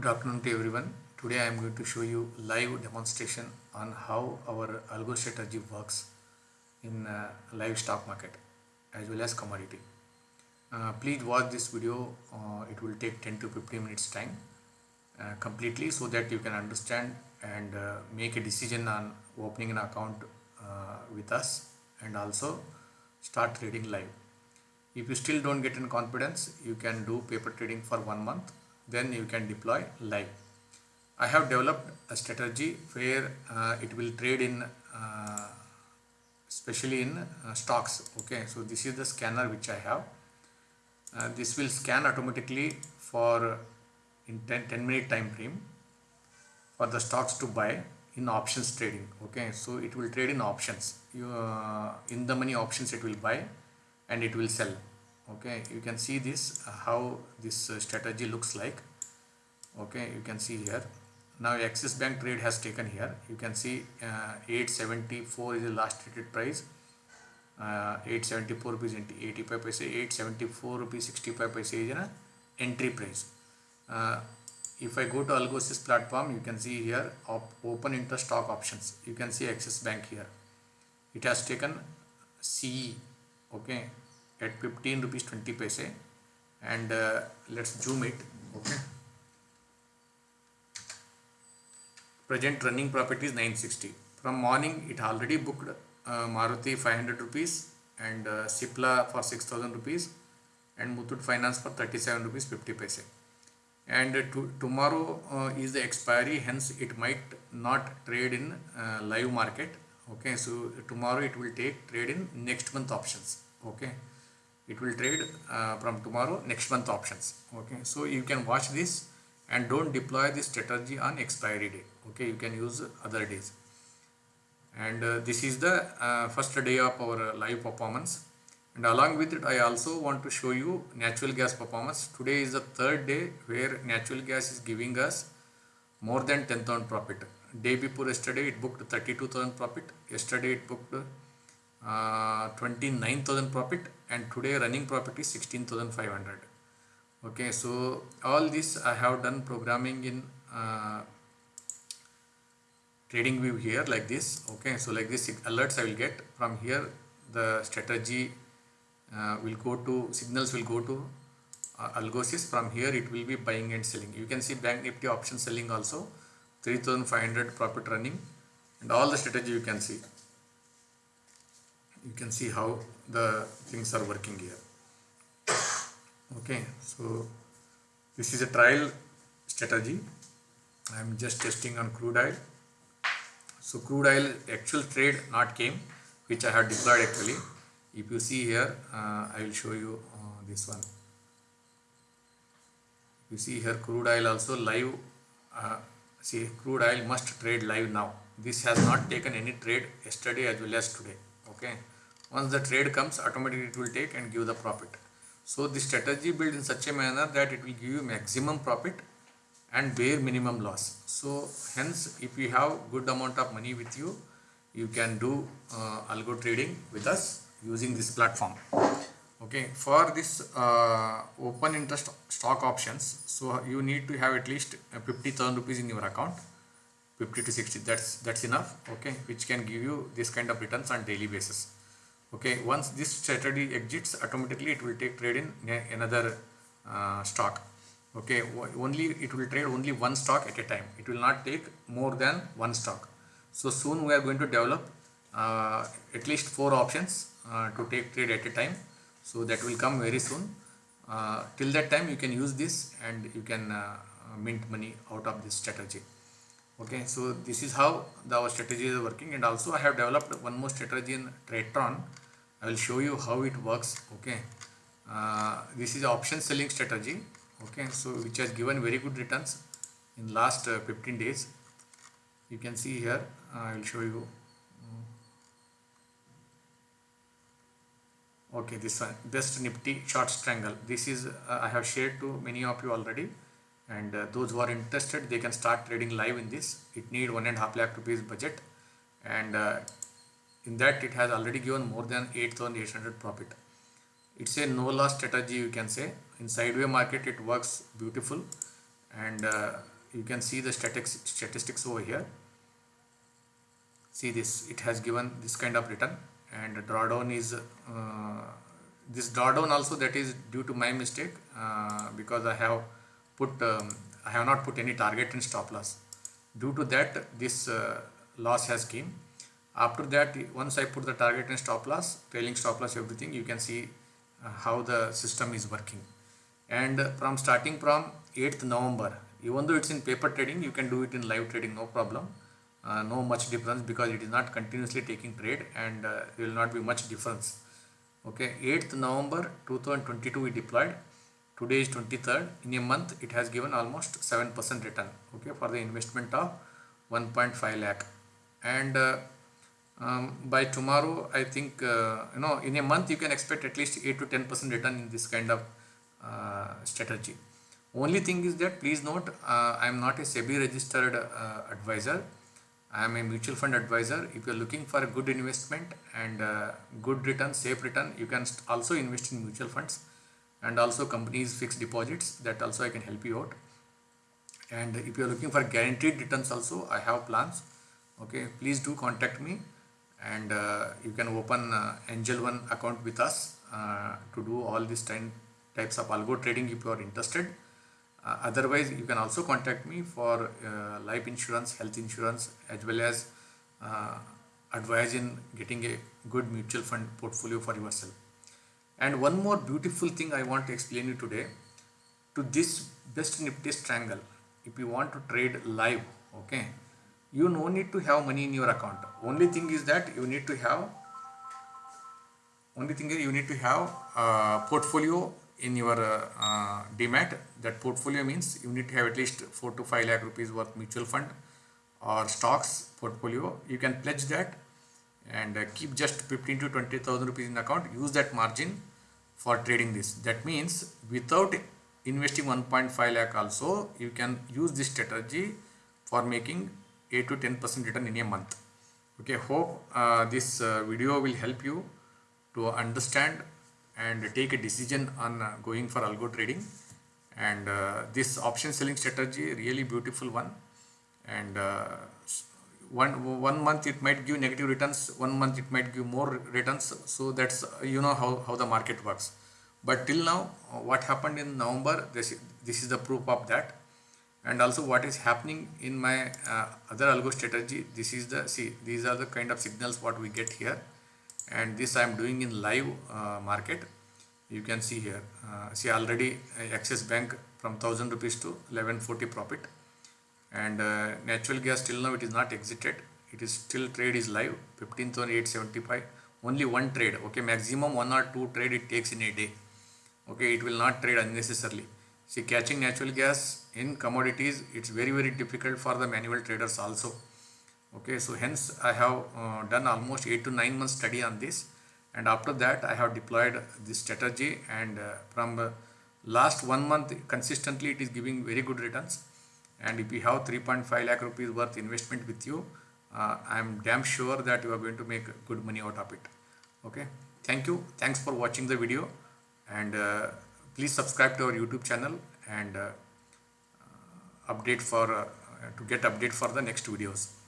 Good afternoon to everyone. Today I am going to show you live demonstration on how our algo strategy works in uh, live stock market as well as commodity. Uh, please watch this video. Uh, it will take 10 to 15 minutes time uh, completely so that you can understand and uh, make a decision on opening an account uh, with us and also start trading live. If you still don't get in confidence, you can do paper trading for one month then you can deploy live. I have developed a strategy where uh, it will trade in uh, especially in uh, stocks okay? So this is the scanner which I have. Uh, this will scan automatically for in 10, 10 minute time frame for the stocks to buy in options trading okay? So it will trade in options. You uh, in the money options it will buy and it will sell okay you can see this uh, how this uh, strategy looks like. Okay you can see here. Now axis bank trade has taken here. You can see uh, 874 is the last traded price. Uh, 874 rupees 85 paise 874 rupees 65 paise is an entry price. Uh, if I go to Algosys platform you can see here op open interest stock options. You can see Axis Bank here. It has taken CE okay at 15 rupees 20 paise and uh, let's zoom it okay? Present running profit is 960 from morning it already booked uh, Maruti 500 rupees and uh, Cipla for 6000 rupees and Muthoot Finance for 37 rupees 50 paise. And uh, to, tomorrow uh, is the expiry hence it might not trade in uh, live market okay? So tomorrow it will take trade in next month options okay it will trade uh, from tomorrow next month options. Okay so you can watch this and don't deploy this strategy on expiry day okay you can use other days. And uh, this is the uh, first day of our live performance. And along with it I also want to show you natural gas performance. Today is the third day where natural gas is giving us more than 10,000 profit. Day before yesterday it booked 32,000 profit. Yesterday it booked uh, 29,000 profit and today running profit is 16,500 okay so all this I have done programming in uh, trading view here like this. Okay so like this alerts I will get. From here the strategy uh, will go to signals will go to uh, algosys. From here it will be buying and selling. You can see bank nifty option selling also. 3500 profit running. And all the strategy you can see you can see how the things are working here. Okay so this is a trial strategy. I am just testing on crude oil. So crude oil actual trade not came which I have deployed actually. If you see here uh, I will show you uh, this one. You see here crude oil also live uh, see crude oil must trade live now. This has not taken any trade yesterday as well as today okay? Once the trade comes automatically it will take and give the profit. So the strategy built in such a manner that it will give you maximum profit and bare minimum loss. So hence if you have good amount of money with you you can do uh, algo trading with us using this platform. Okay for this uh, open interest stock options so you need to have at least 50,000 rupees in your account 50 to 60 that's that's enough okay which can give you this kind of returns on daily basis. Okay once this strategy exits automatically it will take trade in another uh, stock. Okay only it will trade only one stock at a time. It will not take more than one stock. So soon we are going to develop uh, at least four options uh, to take trade at a time. So that will come very soon. Uh, till that time you can use this and you can uh, mint money out of this strategy okay so this is how the, our strategy is working. And also I have developed one more strategy in Tradetron I will show you how it works. Okay. Uh, this is option selling strategy. Okay so which has given very good returns in last uh, 15 days. You can see here uh, I will show you. Okay this one best nifty short strangle. This is uh, I have shared to many of you already and uh, those who are interested they can start trading live in this. It need one and half lakh rupees budget. And uh, in that it has already given more than 8800 profit. It's a no loss strategy you can say. In sideway market it works beautiful. And uh, you can see the statistics statistics over here. See this it has given this kind of return. And drawdown is uh, this drawdown also that is due to my mistake uh, because I have put um, I have not put any target and stop loss. Due to that this uh, loss has came. After that once I put the target and stop loss trailing stop loss everything you can see uh, how the system is working. And from starting from 8th November even though it's in paper trading you can do it in live trading no problem. Uh, no much difference because it is not continuously taking trade and uh, there will not be much difference. Okay 8th November 2022 we deployed today is 23rd in a month it has given almost 7% return okay for the investment of 1.5 lakh. And uh, um, by tomorrow I think uh, you know in a month you can expect at least 8 to 10% return in this kind of uh, strategy. Only thing is that please note uh, I am not a SEBI registered uh, advisor. I am a mutual fund advisor. If you are looking for a good investment and uh, good return safe return you can also invest in mutual funds and also companies fixed deposits that also I can help you out. And if you are looking for guaranteed returns also I have plans. Okay please do contact me. And uh, you can open uh, angel one account with us uh, to do all these 10 types of algo trading if you are interested. Uh, otherwise you can also contact me for uh, life insurance health insurance as well as uh, advice in getting a good mutual fund portfolio for yourself and one more beautiful thing i want to explain you today to this best nifty triangle if you want to trade live okay you no need to have money in your account. Only thing is that you need to have only thing is you need to have a portfolio in your uh, uh, demat that portfolio means you need to have at least 4 to 5 lakh rupees worth mutual fund or stocks portfolio. You can pledge that and uh, keep just 15 to 20000 rupees in account. Use that margin for trading this. That means without investing 1.5 lakh also you can use this strategy for making 8 to 10 percent return in a month. Okay hope uh, this uh, video will help you to understand and take a decision on uh, going for algo trading. And uh, this option selling strategy really beautiful one. And uh, one one month it might give negative returns one month it might give more returns. So that's you know how, how the market works. But till now what happened in november this this is the proof of that. And also what is happening in my uh, other algo strategy this is the see these are the kind of signals what we get here. And this I am doing in live uh, market. You can see here uh, see already uh, Axis Bank from 1000 rupees to 1140 profit and uh, natural gas till now it is not exited. It is still trade is live. 15875 only one trade okay? Maximum one or two trade it takes in a day. Okay it will not trade unnecessarily. See catching natural gas in commodities it's very very difficult for the manual traders also. Okay so hence i have uh, done almost 8 to 9 months study on this. And after that i have deployed this strategy and uh, from uh, last one month consistently it is giving very good returns and if you have 3.5 lakh rupees worth investment with you uh, i am damn sure that you are going to make good money out of it. Okay? Thank you. Thanks for watching the video. And uh, please subscribe to our youtube channel and uh, update for to get update for the next videos